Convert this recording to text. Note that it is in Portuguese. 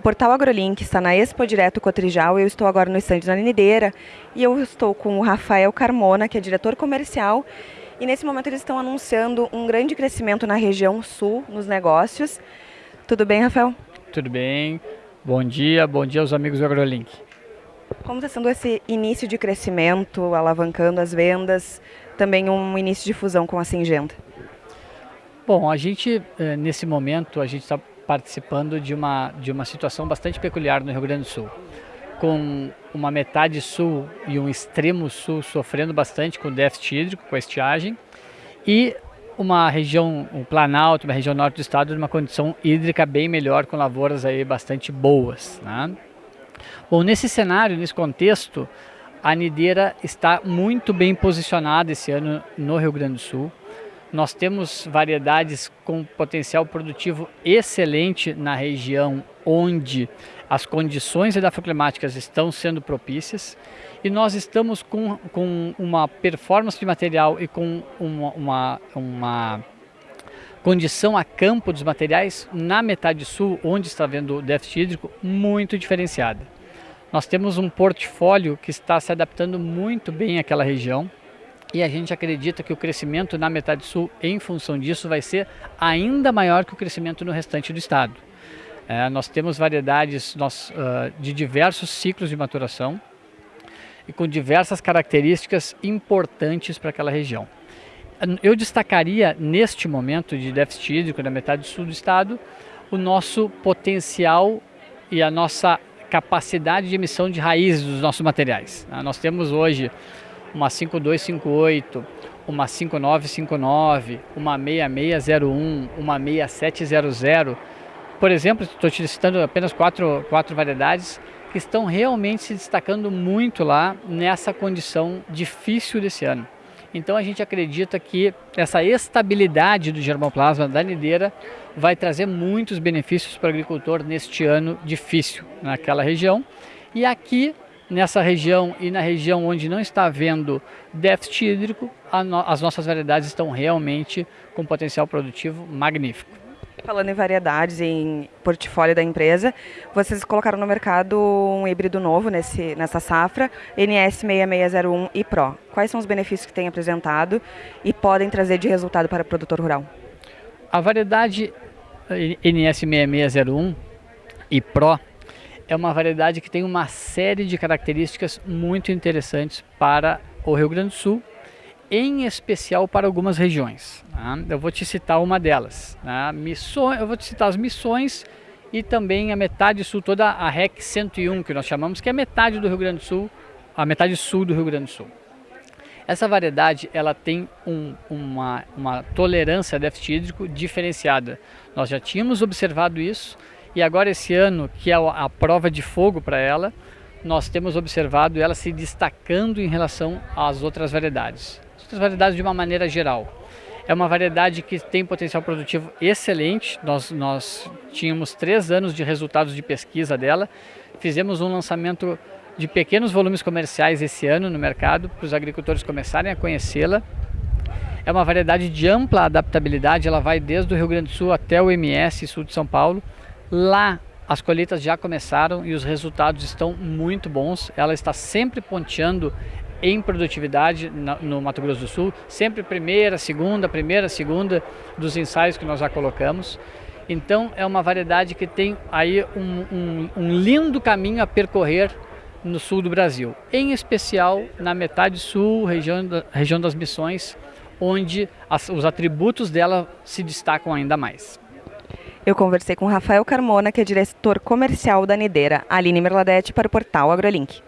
O portal AgroLink está na Expo Direto Cotrijal eu estou agora no estande da Nideira e eu estou com o Rafael Carmona, que é diretor comercial e nesse momento eles estão anunciando um grande crescimento na região sul, nos negócios. Tudo bem, Rafael? Tudo bem. Bom dia, bom dia aos amigos do AgroLink. Como está sendo esse início de crescimento, alavancando as vendas, também um início de fusão com a Singenta? Bom, a gente, eh, nesse momento, a gente está participando de uma, de uma situação bastante peculiar no Rio Grande do Sul, com uma metade sul e um extremo sul sofrendo bastante com déficit hídrico, com estiagem, e uma região, um Planalto, uma região norte do estado, numa condição hídrica bem melhor, com lavouras aí bastante boas. Né? Bom, nesse cenário, nesse contexto, a Nideira está muito bem posicionada esse ano no Rio Grande do Sul. Nós temos variedades com potencial produtivo excelente na região onde as condições edafoclimáticas estão sendo propícias e nós estamos com, com uma performance de material e com uma, uma, uma condição a campo dos materiais na metade sul, onde está havendo déficit hídrico, muito diferenciada. Nós temos um portfólio que está se adaptando muito bem àquela região, e a gente acredita que o crescimento na metade sul, em função disso, vai ser ainda maior que o crescimento no restante do estado. É, nós temos variedades nós, uh, de diversos ciclos de maturação e com diversas características importantes para aquela região. Eu destacaria neste momento de déficit hídrico na metade sul do estado o nosso potencial e a nossa capacidade de emissão de raízes dos nossos materiais. Nós temos hoje uma 5258, uma 5959, uma 6601, uma 6700. Por exemplo, estou te citando apenas quatro, quatro variedades que estão realmente se destacando muito lá nessa condição difícil desse ano. Então a gente acredita que essa estabilidade do germoplasma da nideira vai trazer muitos benefícios para o agricultor neste ano difícil naquela região. E aqui nessa região e na região onde não está havendo déficit hídrico, no, as nossas variedades estão realmente com potencial produtivo magnífico. Falando em variedades, em portfólio da empresa, vocês colocaram no mercado um híbrido novo nesse, nessa safra, NS6601 e Pro. Quais são os benefícios que tem apresentado e podem trazer de resultado para o produtor rural? A variedade NS6601 e Pro é uma variedade que tem uma série de características muito interessantes para o Rio Grande do Sul, em especial para algumas regiões. Né? Eu vou te citar uma delas. Né? Missões, eu vou te citar as missões e também a metade sul, toda a REC 101, que nós chamamos, que é metade do Rio Grande do Sul, a metade sul do Rio Grande do Sul. Essa variedade ela tem um, uma, uma tolerância a déficit hídrico diferenciada. Nós já tínhamos observado isso e agora esse ano, que é a prova de fogo para ela, nós temos observado ela se destacando em relação às outras variedades. As outras variedades de uma maneira geral. É uma variedade que tem potencial produtivo excelente. Nós, nós tínhamos três anos de resultados de pesquisa dela. Fizemos um lançamento de pequenos volumes comerciais esse ano no mercado para os agricultores começarem a conhecê-la. É uma variedade de ampla adaptabilidade, ela vai desde o Rio Grande do Sul até o MS, sul de São Paulo. Lá as colheitas já começaram e os resultados estão muito bons. Ela está sempre ponteando em produtividade no Mato Grosso do Sul, sempre primeira, segunda, primeira, segunda dos ensaios que nós já colocamos. Então é uma variedade que tem aí um, um, um lindo caminho a percorrer no sul do Brasil, em especial na metade sul, região, da, região das Missões, onde as, os atributos dela se destacam ainda mais. Eu conversei com Rafael Carmona, que é diretor comercial da Nideira, Aline Merladete, para o portal AgroLink.